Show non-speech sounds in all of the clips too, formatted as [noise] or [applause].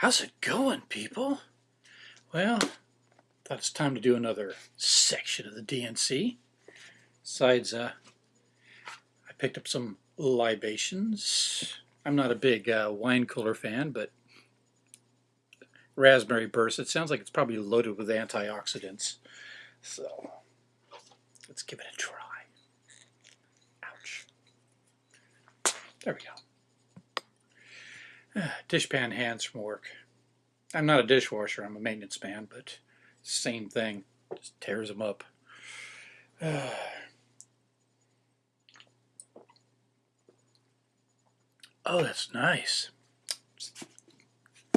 How's it going, people? Well, thought it's time to do another section of the DNC. Besides, uh, I picked up some libations. I'm not a big uh, wine cooler fan, but raspberry burst, it sounds like it's probably loaded with antioxidants. So, let's give it a try. Ouch. There we go. [sighs] Dishpan hands from work. I'm not a dishwasher, I'm a maintenance man, but same thing. Just tears them up. [sighs] Oh, that's nice.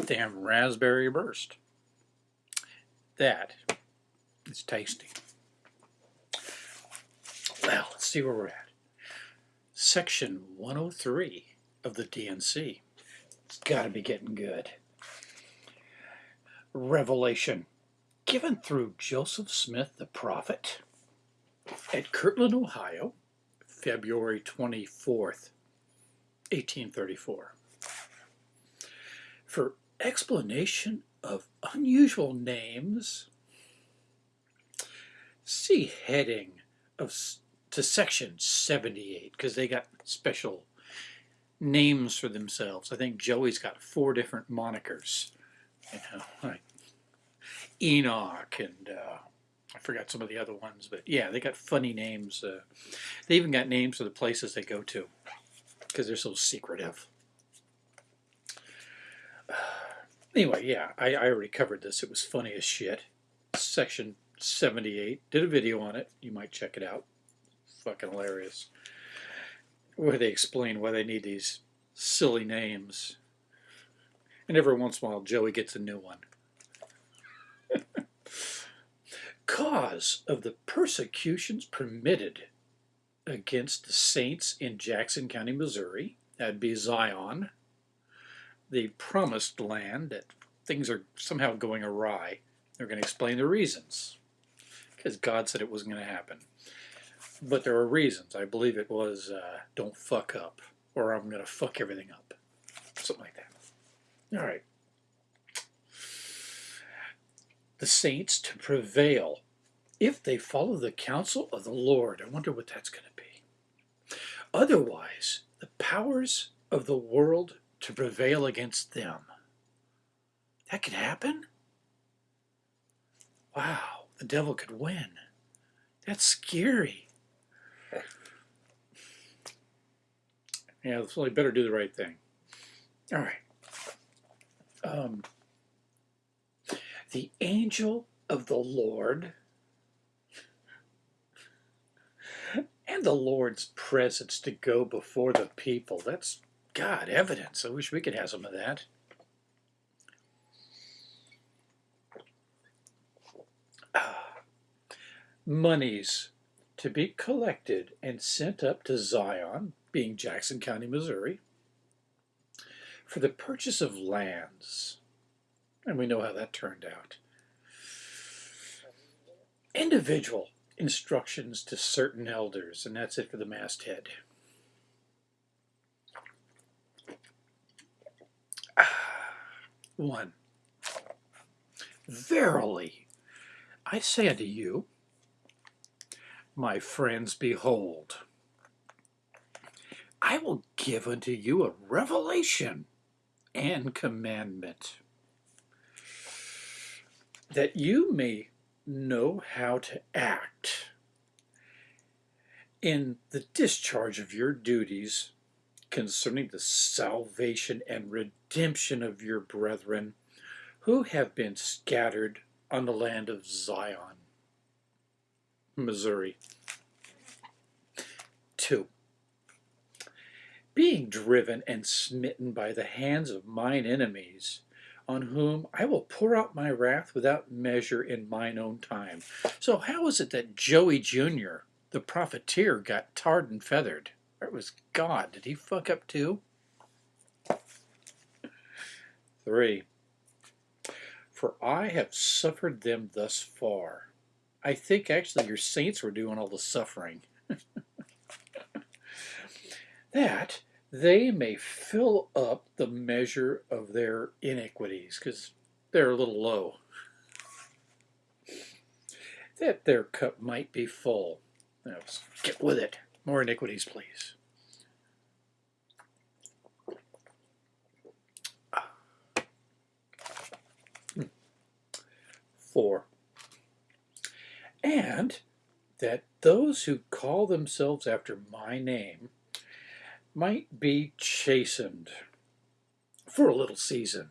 Damn raspberry burst. That is tasty. Well, let's see where we're at. Section 103 of the DNC. It's got to be getting good. Revelation given through Joseph Smith the prophet at Kirtland, Ohio, February 24th, 1834. For explanation of unusual names, see heading of to section 78 because they got special names for themselves. I think Joey's got four different monikers. You know, like Enoch and uh, I forgot some of the other ones, but yeah, they got funny names. Uh, they even got names for the places they go to because they're so secretive. [sighs] Anyway, yeah, I, I already covered this. It was funny as shit. Section 78. Did a video on it. You might check it out. Fucking hilarious where they explain why they need these silly names. And every once in a while, Joey gets a new one. [laughs] Cause of the persecutions permitted against the saints in Jackson County, Missouri, that'd be Zion, the promised land that things are somehow going awry. They're going to explain the reasons because God said it wasn't going to happen. But there are reasons. I believe it was uh, don't fuck up or I'm going to fuck everything up. Something like that. All right. The saints to prevail if they follow the counsel of the Lord. I wonder what that's going to be. Otherwise, the powers of the world to prevail against them. That could happen? Wow, the devil could win. That's scary. Yeah, so I better do the right thing. All right. Um, the angel of the Lord and the Lord's presence to go before the people. That's God evidence. I wish we could have some of that. Monies to be collected and sent up to Zion, being Jackson County, Missouri, for the purchase of lands. And we know how that turned out. Individual instructions to certain elders, and that's it for the masthead. [sighs] One. Verily, I say unto you, my friends, behold, I will give unto you a revelation and commandment, that you may know how to act in the discharge of your duties concerning the salvation and redemption of your brethren who have been scattered on the land of Zion. Missouri. Two, being driven and smitten by the hands of mine enemies, on whom I will pour out my wrath without measure in mine own time. So how is it that Joey Jr., the profiteer, got tarred and feathered? It was God. Did he fuck up too? Three, for I have suffered them thus far I think actually your saints were doing all the suffering. [laughs] that they may fill up the measure of their iniquities, because they're a little low, that their cup might be full. Now, get with it. More iniquities, please. Four. And that those who call themselves after my name might be chastened for a little season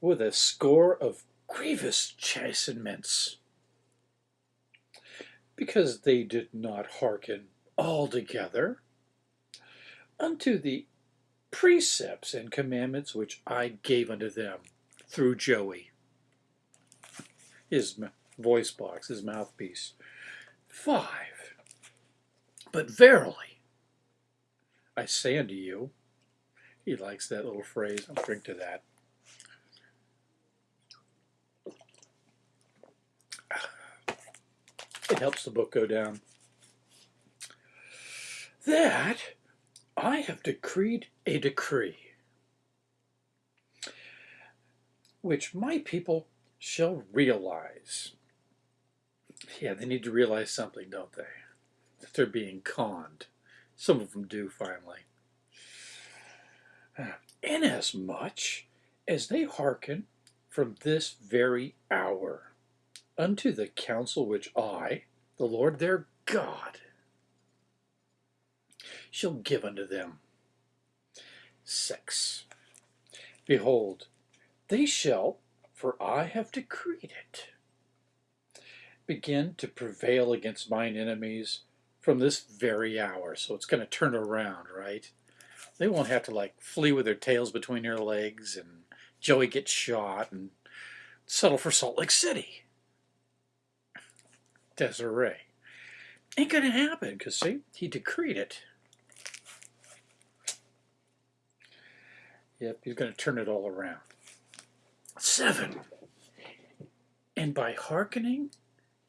with a score of grievous chastenments because they did not hearken altogether unto the precepts and commandments which I gave unto them through Joey, his voice box, his mouthpiece. Five. But verily, I say unto you, he likes that little phrase. I'll drink to that. It helps the book go down. That I have decreed a decree which my people shall realize. Yeah, they need to realize something, don't they? That they're being conned. Some of them do finally. Uh, Inasmuch as they hearken from this very hour unto the counsel which I, the Lord their God, shall give unto them. 6. Behold, they shall, for I have decreed it, begin to prevail against mine enemies from this very hour. So it's going to turn around, right? They won't have to like flee with their tails between their legs and Joey gets shot and settle for Salt Lake City. Deseret. Ain't going to happen because, see, he decreed it. Yep, he's going to turn it all around. Seven. And by hearkening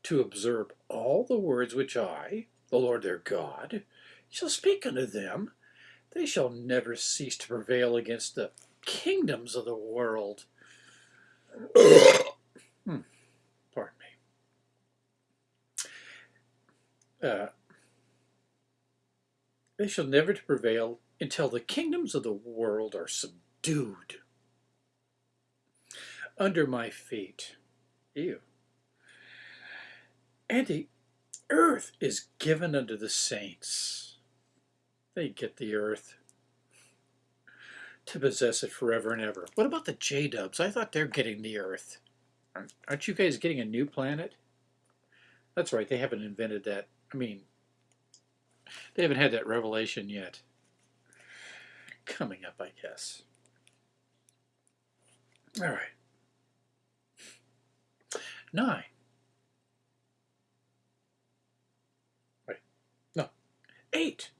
to observe all the words which I, the Lord their God, shall speak unto them, they shall never cease to prevail against the kingdoms of the world. [coughs] hmm. Pardon me. Uh, they shall never to prevail until the kingdoms of the world are subdued under my feet. Ew. And the earth is given unto the saints. They get the earth to possess it forever and ever. What about the J-dubs? I thought they're getting the earth. Aren't you guys getting a new planet? That's right, they haven't invented that. I mean, they haven't had that revelation yet. Coming up, I guess. All right. Nine. 8.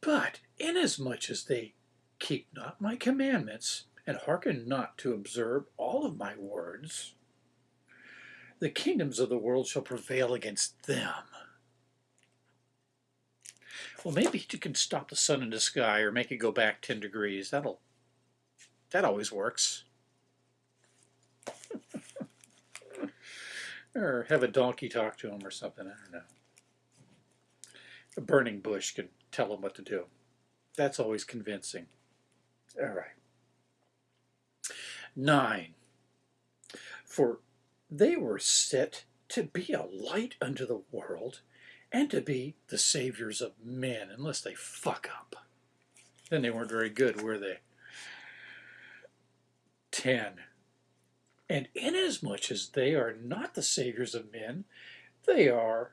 But inasmuch as they keep not my commandments, and hearken not to observe all of my words, the kingdoms of the world shall prevail against them. Well, maybe you can stop the sun in the sky or make it go back 10 degrees. That'll, that always works. [laughs] or have a donkey talk to him or something, I don't know. A burning bush can tell them what to do. That's always convincing. All right. Nine. For they were set to be a light unto the world and to be the saviors of men, unless they fuck up. Then they weren't very good, were they? Ten. And inasmuch as they are not the saviors of men, they are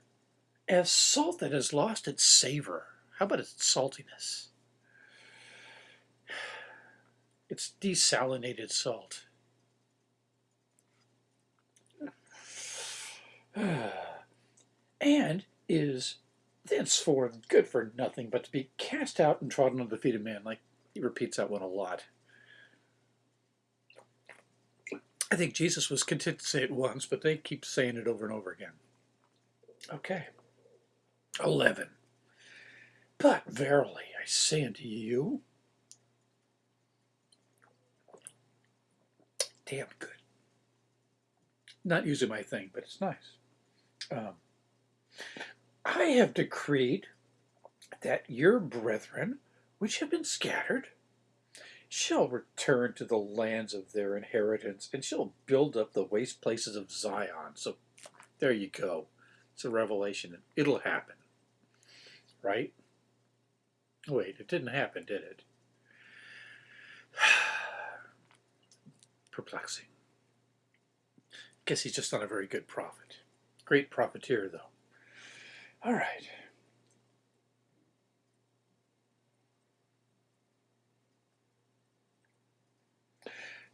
as salt that has lost its savor. How about its saltiness? [sighs] It's desalinated salt. [sighs] and is thenceforth good for nothing but to be cast out and trodden under the feet of men. Like he repeats that one a lot. I think Jesus was content to say it once, but they keep saying it over and over again. Okay. 11. But verily, I say unto you, damn good. Not using my thing, but it's nice. Um, I have decreed that your brethren, which have been scattered, shall return to the lands of their inheritance and shall build up the waste places of Zion. So there you go. It's a revelation. It'll happen. Right? Wait, it didn't happen, did it? [sighs] Perplexing. Guess he's just not a very good prophet. Great profiteer, though. All right.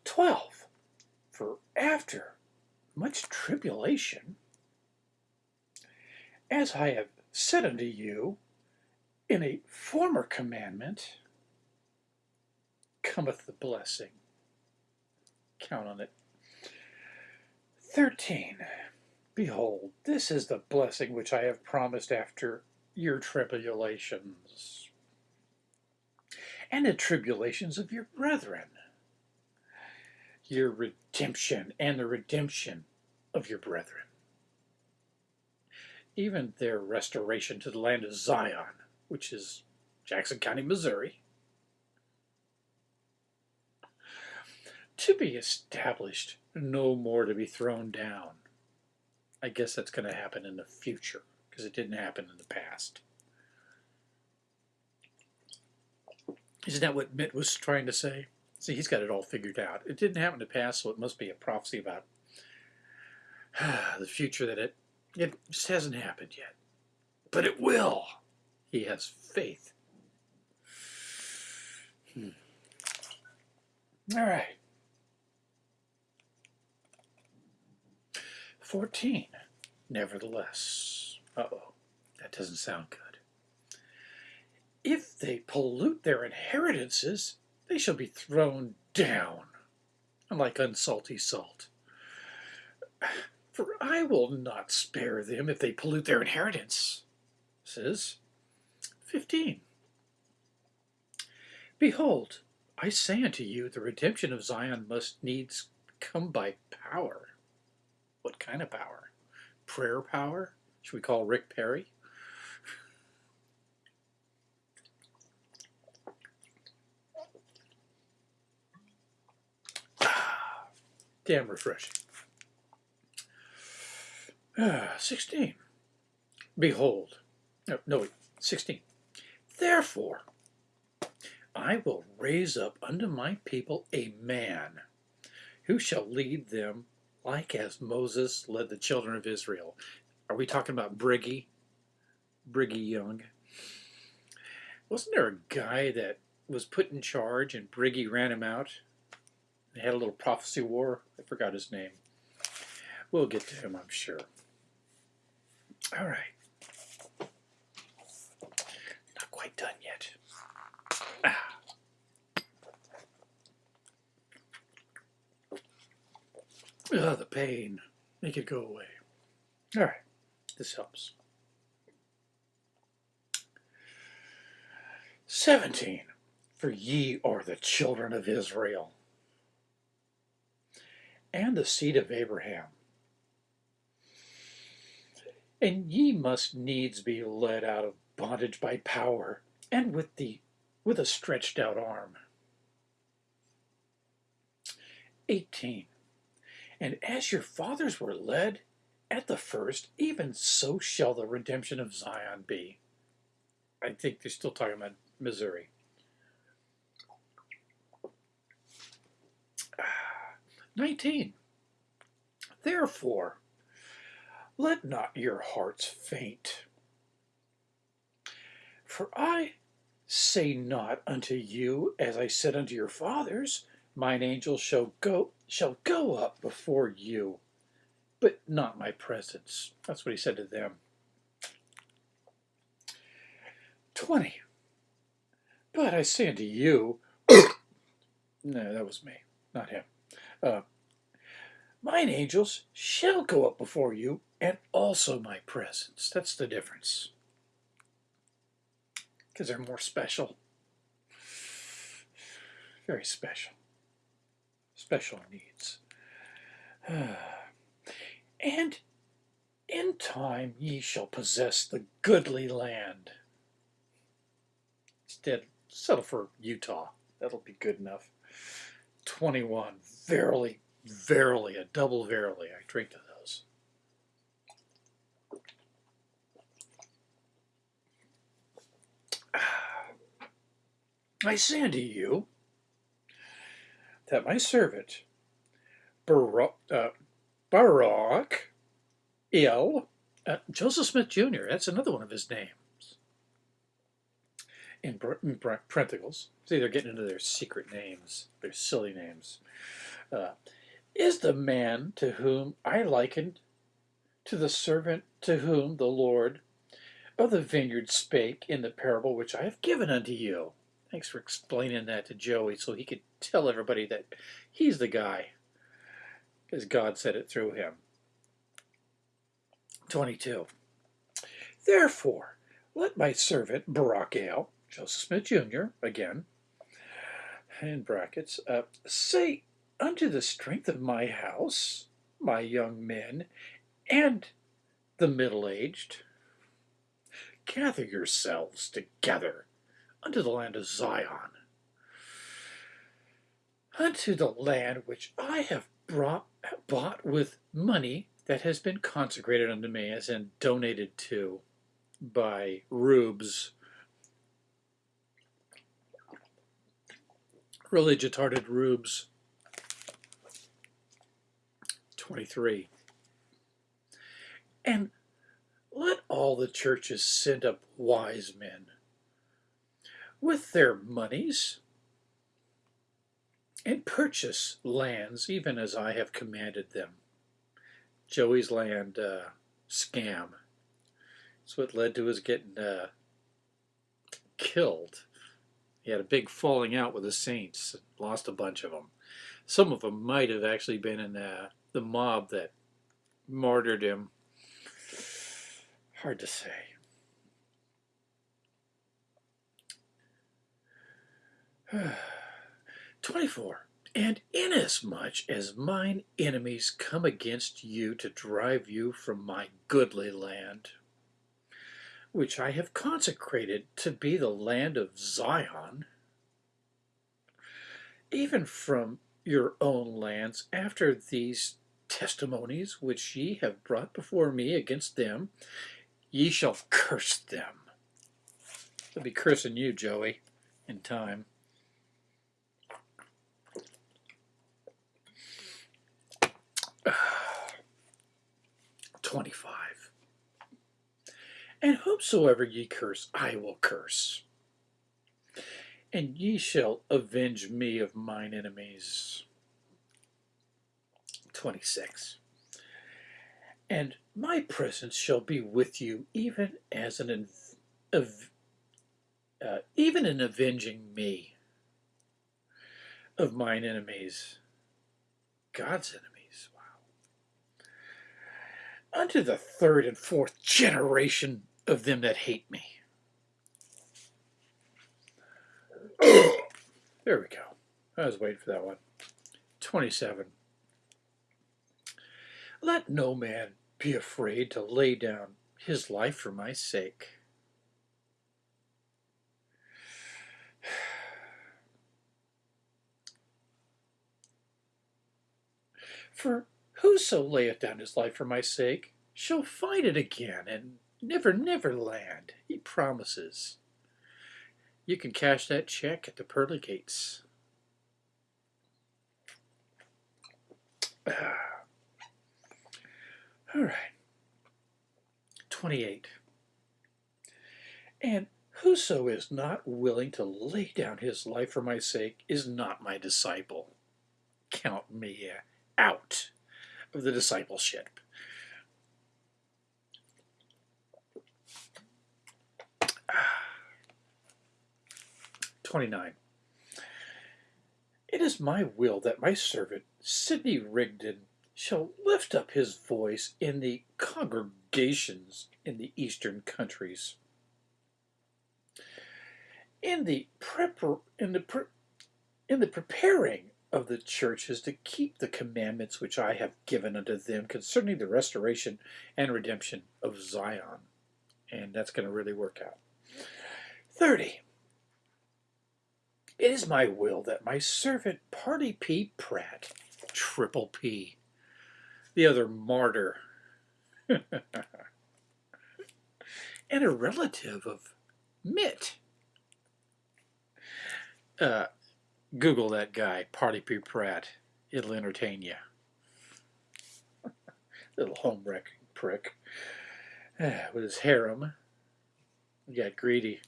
Twelve. For after much tribulation, as I have said unto you in a former commandment, cometh the blessing. Count on it. 13. Behold, this is the blessing which I have promised after your tribulations and the tribulations of your brethren, your redemption and the redemption of your brethren, even their restoration to the land of Zion, which is Jackson County, Missouri, to be established, no more to be thrown down. I guess that's going to happen in the future because it didn't happen in the past. Isn't that what Mitt was trying to say? See, he's got it all figured out. It didn't happen in the past, so it must be a prophecy about [sighs] the future that it, it just hasn't happened yet. But it will. He has faith. Hmm. All right. 14. Nevertheless. Uh-oh. That doesn't sound good. If they pollute their inheritances, they shall be thrown down, like unsalty salt. [sighs] For I will not spare them if they pollute their inheritance. Says 15. Behold, I say unto you, the redemption of Zion must needs come by power. What kind of power? Prayer power? Should we call Rick Perry? [sighs] Damn refreshing. Ah, [sighs] 16. Behold. No, no, 16. Therefore, I will raise up unto my people a man who shall lead them like as Moses led the children of Israel. Are we talking about Briggy? Briggy Young? Wasn't there a guy that was put in charge and Briggy ran him out? They had a little prophecy war. I forgot his name. We'll get to him, I'm sure. All right. Not quite done yet. Ah. Ah, the pain. Make it go away. All right, this helps. 17. For ye are the children of Israel and the seed of Abraham. And ye must needs be led out of bondage by power and with the with a stretched out arm. 18. And as your fathers were led at the first, even so shall the redemption of Zion be. I think they're still talking about Missouri. [sighs] Nineteen. Therefore, let not your hearts faint. For I say not unto you, as I said unto your fathers, mine angel shall go shall go up before you, but not my presence. That's what he said to them. 20. But I say unto you, [coughs] no, that was me, not him. Uh, mine angels shall go up before you, and also my presence. That's the difference. Because they're more special. very special. Special needs. [sighs] and in time ye shall possess the goodly land. Instead, settle for Utah. That'll be good enough. 21. Verily, verily, a double verily. I drink to those. [sighs] I say unto you that my servant Barak, uh, Barak uh, Joseph Smith Jr., that's another one of his names in, in parentheticals. See, they're getting into their secret names, their silly names. Uh, is the man to whom I likened to the servant to whom the Lord of the vineyard spake in the parable which I have given unto you. Thanks for explaining that to Joey so he could tell everybody that he's the guy, as God said it through him. 22. Therefore, let my servant Baurak Ale, Joseph Smith Jr., again, in brackets, uh, say unto the strength of my house, my young men, and the middle-aged, gather yourselves together unto the land of Zion, unto the land which I have brought, bought with money that has been consecrated unto me, as in donated to by rubes, religious-hearted rubes. 23. And let all the churches send up wise men with their monies and purchase lands even as I have commanded them. Joey's land uh, scam. That's what led to his getting uh, killed. He had a big falling out with the Saints, lost a bunch of them. Some of them might have actually been in uh, the mob that martyred him. Hard to say. [sighs] Twenty-four. And inasmuch as mine enemies come against you to drive you from my goodly land, which I have consecrated to be the land of Zion, even from your own lands, after these testimonies which ye have brought before me against them, ye shall curse them. They'll be cursing you, Joey, in time. 25. And whomsoever ye curse, I will curse. And ye shall avenge me of mine enemies. 26. And my presence shall be with you, even as an uh, even in avenging me of mine enemies, God's enemies unto the third and fourth generation of them that hate me. [coughs] there we go. I was waiting for that one. 27. Let no man be afraid to lay down his life for my sake. [sighs] For Whoso layeth down his life for my sake shall find it again and never, never land. He promises. You can cash that check at the pearly gates. Ah. All right. 28. And whoso is not willing to lay down his life for my sake is not my disciple. Count me out of the discipleship. [sighs] Twenty-nine. It is my will that my servant Sidney Rigdon shall lift up his voice in the congregations in the eastern countries. In the prepar in the pre in the preparing of the church is to keep the commandments which I have given unto them concerning the restoration and redemption of Zion. And that's going to really work out. 30. It is my will that my servant Parley P. Pratt, Triple P, the other martyr, [laughs] and a relative of Mitt. Uh, Google that guy, Parley P. Pratt. It'll entertain you. [laughs] Little homewrecking prick. [sighs] With his harem. He got greedy.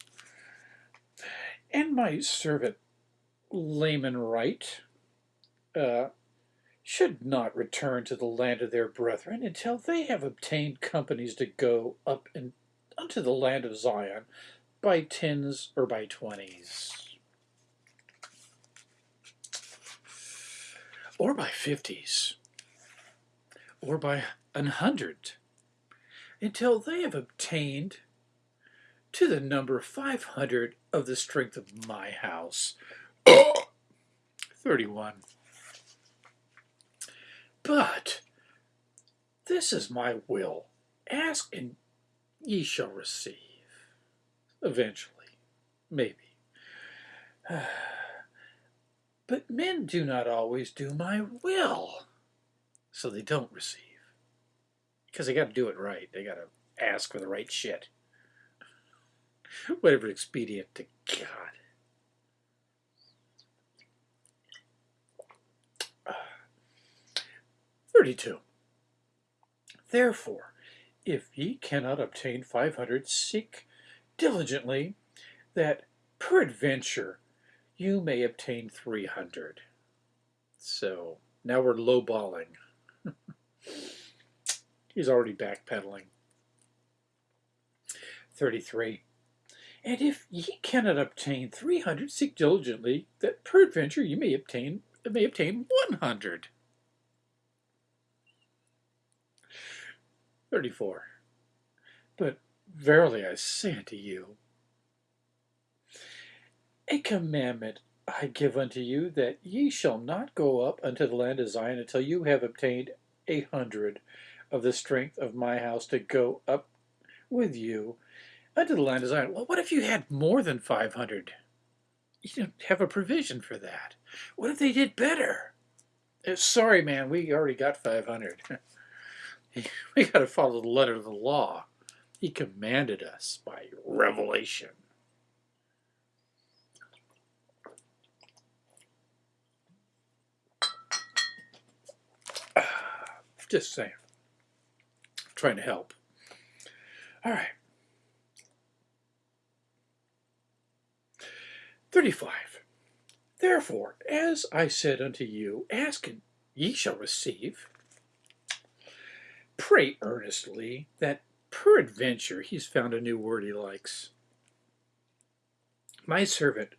And my servant, Lyman Wight, uh, should not return to the land of their brethren until they have obtained companies to go up and unto the land of Zion by tens or by twenties. Or by fifties. Or by an hundred. Until they have obtained to the number 500 of the strength of my house. [coughs] 31. But this is my will. Ask and ye shall receive. Eventually. Maybe. [sighs] But men do not always do my will. So they don't receive. Because they got to do it right. They got to ask for the right shit. [laughs] Whatever expedient to God. [sighs] Thirty-two. Therefore, if ye cannot obtain five hundred, seek diligently that peradventure you may obtain three hundred. So now we're lowballing. [laughs] He's already backpedaling. 33. And if ye cannot obtain three hundred, seek diligently that peradventure you may obtain may obtain one hundred. Thirty-four. But verily I say unto you, a commandment I give unto you, that ye shall not go up unto the land of Zion until you have obtained a hundred of the strength of my house to go up with you unto the land of Zion. Well, what if you had more than 500? You don't have a provision for that. What if they did better? Uh, sorry, man, we already got 500. [laughs] we got to follow the letter of the law. He commanded us by revelation. Just saying. trying to help. All right. 35. Therefore, as I said unto you, ask and ye shall receive. Pray earnestly that peradventure he's found a new word he likes. My servant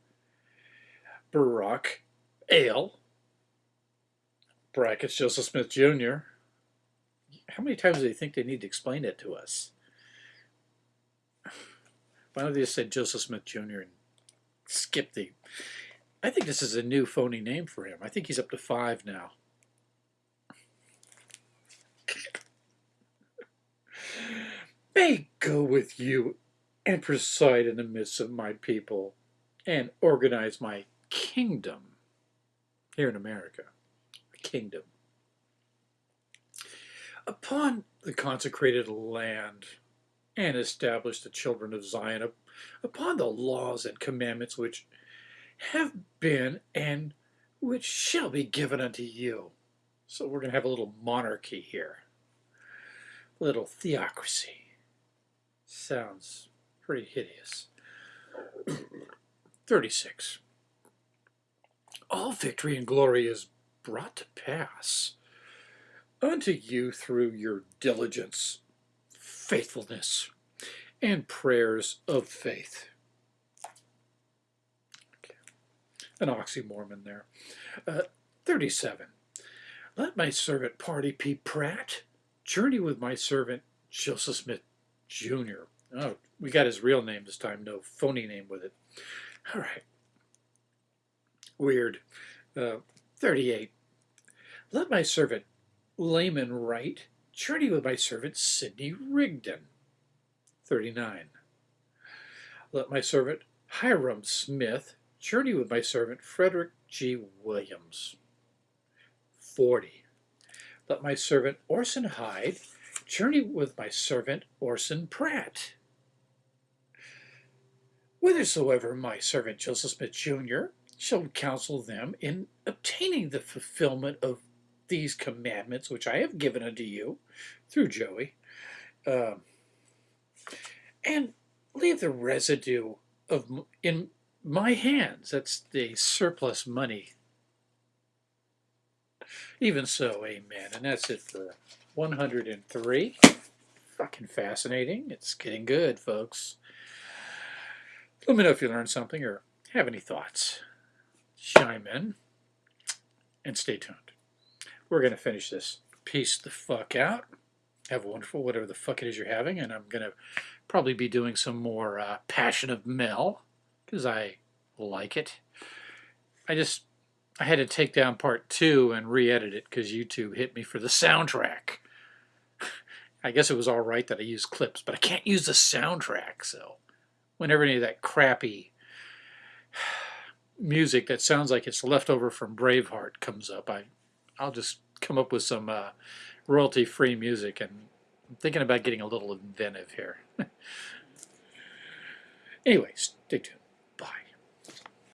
Baurak Ale, brackets Joseph Smith Jr., how many times do they think they need to explain it to us? Why don't they just say Joseph Smith Jr. and skip the... I think this is a new phony name for him. I think he's up to five now. May go with you and preside in the midst of my people and organize my kingdom here in America. A kingdom upon the consecrated land and establish the children of Zion upon the laws and commandments which have been and which shall be given unto you. So we're going to have a little monarchy here. A little theocracy. Sounds pretty hideous. [clears throat] 36. All victory and glory is brought to pass unto you through your diligence, faithfulness, and prayers of faith. Okay. An oxymormon there. Uh, 37. Let my servant Parley P. Pratt journey with my servant Joseph Smith Jr. Oh, we got his real name this time, no phony name with it. All right. Weird. Uh, 38. Let my servant Lyman Wight, journey with my servant Sidney Rigdon. 39. Let my servant Hyrum Smith journey with my servant Frederick G. Williams. 40. Let my servant Orson Hyde journey with my servant Orson Pratt. Whithersoever my servant Joseph Smith Jr. shall counsel them in obtaining the fulfillment of these commandments which I have given unto you through Joey, uh, and leave the residue of in my hands. That's the surplus money. Even so, amen. And that's it for 103. Fucking fascinating. It's getting good, folks. Let me know if you learned something or have any thoughts. Chime in and stay tuned. We're going to finish this piece the fuck out. Have a wonderful whatever the fuck it is you're having, and I'm going to probably be doing some more uh, Passion of Mel because I like it. I just I had to take down part two and re-edit it because YouTube hit me for the soundtrack. [laughs] I guess it was all right that I used clips, but I can't use the soundtrack. So whenever any of that crappy [sighs] music that sounds like it's left over from Braveheart comes up, I I'll just come up with some uh, royalty-free music, and I'm thinking about getting a little inventive here. [laughs] anyway, stay tuned.